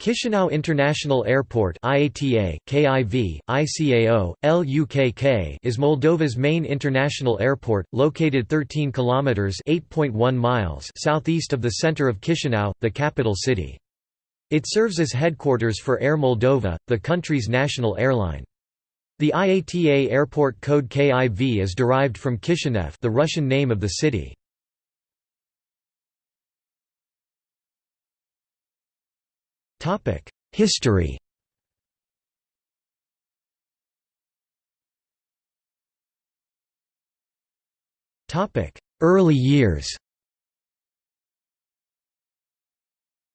Chisinau International Airport IATA, KIV, ICAO, LUKK is Moldova's main international airport, located 13 kilometers (8.1 miles) southeast of the center of Chisinau, the capital city. It serves as headquarters for Air Moldova, the country's national airline. The IATA airport code KIV is derived from Kishinev, the Russian name of the city. History Early years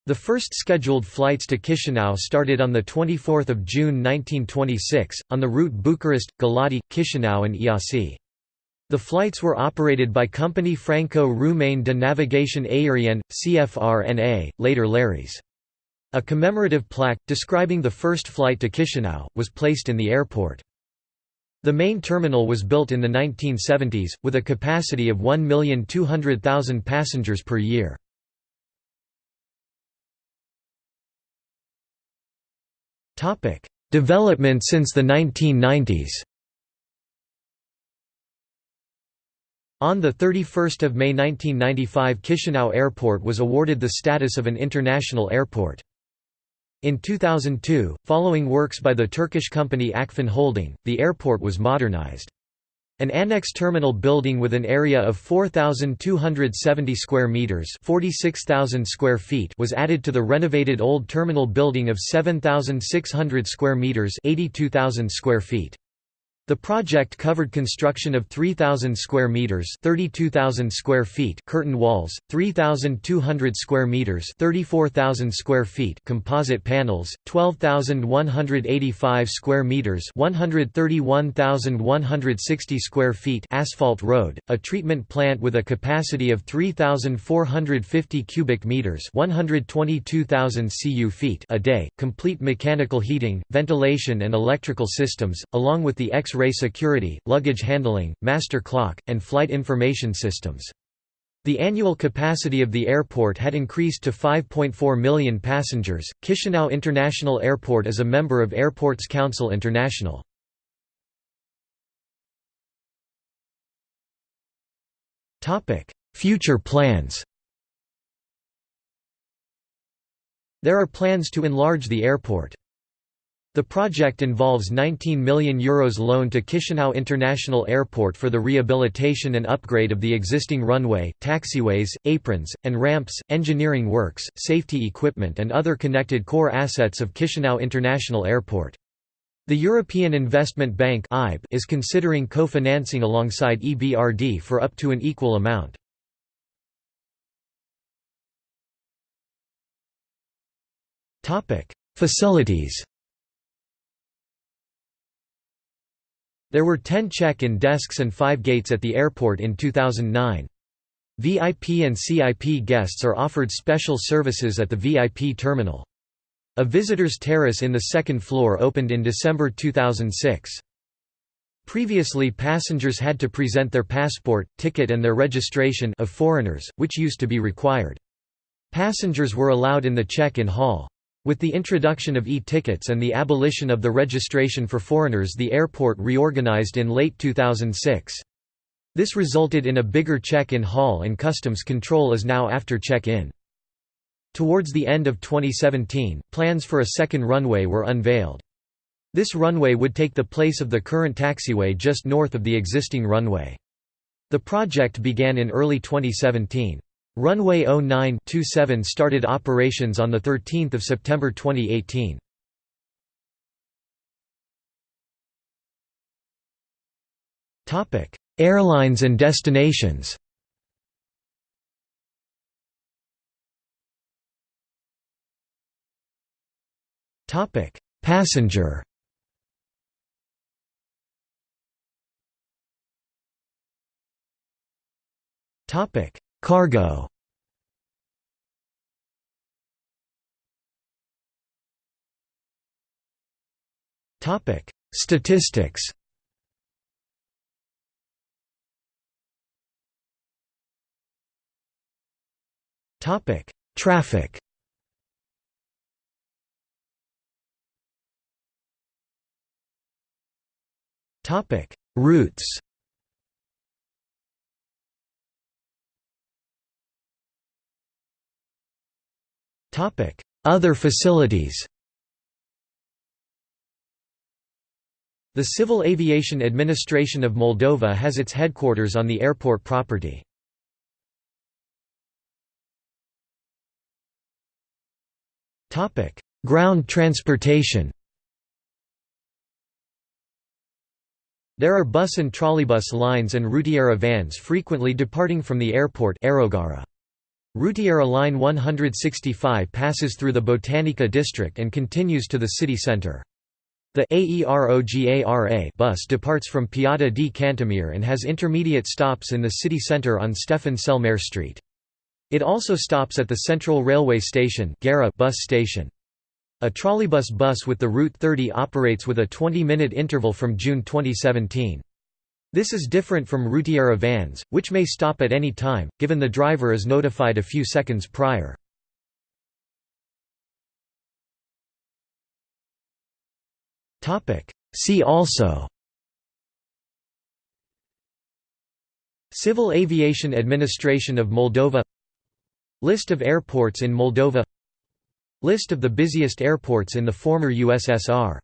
The first scheduled flights to Chisinau started on 24 June 1926, on the route Bucharest, Galati, Chisinau and Iasi. The flights were operated by Company Franco-Roumaine de Navigation Aérienne, CFRNA, later LARES. A commemorative plaque, describing the first flight to Chisinau, was placed in the airport. The main terminal was built in the 1970s, with a capacity of 1,200,000 passengers per year. Development since the 1990s On 31 May 1995 Chisinau Airport was awarded the status of an international airport. In 2002, following works by the Turkish company Akfen Holding, the airport was modernized. An annex terminal building with an area of 4270 square meters, 46,000 square feet was added to the renovated old terminal building of 7600 square meters, 82,000 square feet. The project covered construction of 3,000 square meters (32,000 square feet) curtain walls, 3,200 square meters (34,000 square feet) composite panels, 12,185 square meters (131,160 square feet) asphalt road, a treatment plant with a capacity of 3,450 cubic meters (122,000 cu feet) a day, complete mechanical heating, ventilation and electrical systems, along with the X X-ray security, luggage handling, master clock, and flight information systems. The annual capacity of the airport had increased to 5.4 million passengers. Chisinau International Airport is a member of Airports Council International. Topic: Future plans. There are plans to enlarge the airport. The project involves €19 million Euros loan to Chisinau International Airport for the rehabilitation and upgrade of the existing runway, taxiways, aprons, and ramps, engineering works, safety equipment and other connected core assets of Chisinau International Airport. The European Investment Bank is considering co-financing alongside EBRD for up to an equal amount. Facilities There were 10 check-in desks and 5 gates at the airport in 2009. VIP and CIP guests are offered special services at the VIP terminal. A visitor's terrace in the second floor opened in December 2006. Previously passengers had to present their passport, ticket and their registration of foreigners, which used to be required. Passengers were allowed in the check-in hall. With the introduction of e-tickets and the abolition of the registration for foreigners the airport reorganized in late 2006. This resulted in a bigger check-in hall and customs control is now after check-in. Towards the end of 2017, plans for a second runway were unveiled. This runway would take the place of the current taxiway just north of the existing runway. The project began in early 2017. Runway 09-27 started operations on 13 September 2018. Airlines and destinations Passenger Topic Cargo. Topic: Statistics. Topic: Traffic. Topic: Routes. Other facilities The Civil Aviation Administration of Moldova has its headquarters on the airport property. Ground transportation There are bus and trolleybus lines and Rutiera vans frequently departing from the airport Rutiera Line 165 passes through the Botanica district and continues to the city centre. The AEROGARA bus departs from Piața di Cantemir and has intermediate stops in the city centre on Stefan Cel Street. It also stops at the Central Railway Station bus station. A trolleybus bus with the Route 30 operates with a 20-minute interval from June 2017. This is different from Rutiera vans, which may stop at any time, given the driver is notified a few seconds prior. See also Civil Aviation Administration of Moldova List of airports in Moldova List of the busiest airports in the former USSR